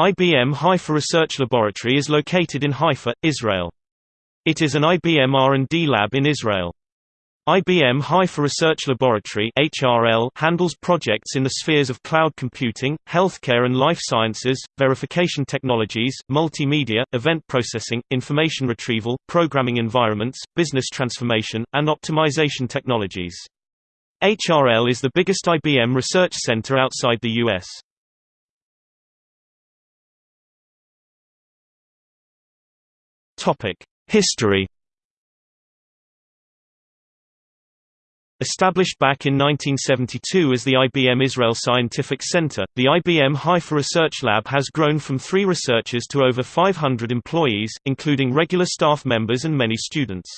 IBM Haifa Research Laboratory is located in Haifa, Israel. It is an IBM R&D lab in Israel. IBM Haifa Research Laboratory HRL handles projects in the spheres of cloud computing, healthcare and life sciences, verification technologies, multimedia, event processing, information retrieval, programming environments, business transformation, and optimization technologies. HRL is the biggest IBM research center outside the U.S. History Established back in 1972 as the IBM Israel Scientific Center, the IBM Haifa Research Lab has grown from three researchers to over 500 employees, including regular staff members and many students.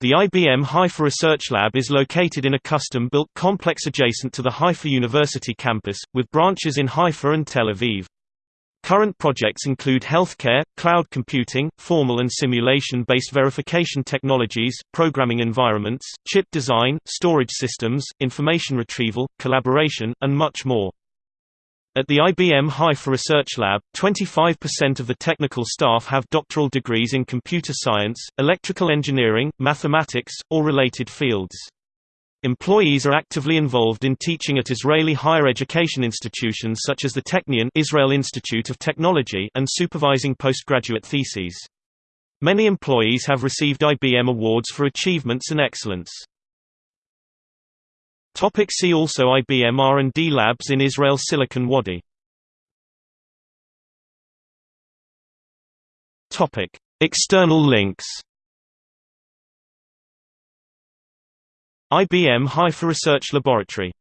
The IBM Haifa Research Lab is located in a custom-built complex adjacent to the Haifa University campus, with branches in Haifa and Tel Aviv. Current projects include healthcare, cloud computing, formal and simulation-based verification technologies, programming environments, chip design, storage systems, information retrieval, collaboration, and much more. At the IBM Haifa Research Lab, 25% of the technical staff have doctoral degrees in computer science, electrical engineering, mathematics, or related fields. Employees are actively involved in teaching at Israeli higher education institutions such as the Technion Israel Institute of Technology and supervising postgraduate theses. Many employees have received IBM awards for achievements and excellence. Topic see also IBM R&D labs in Israel Silicon Wadi Topic External links IBM Haifa Research Laboratory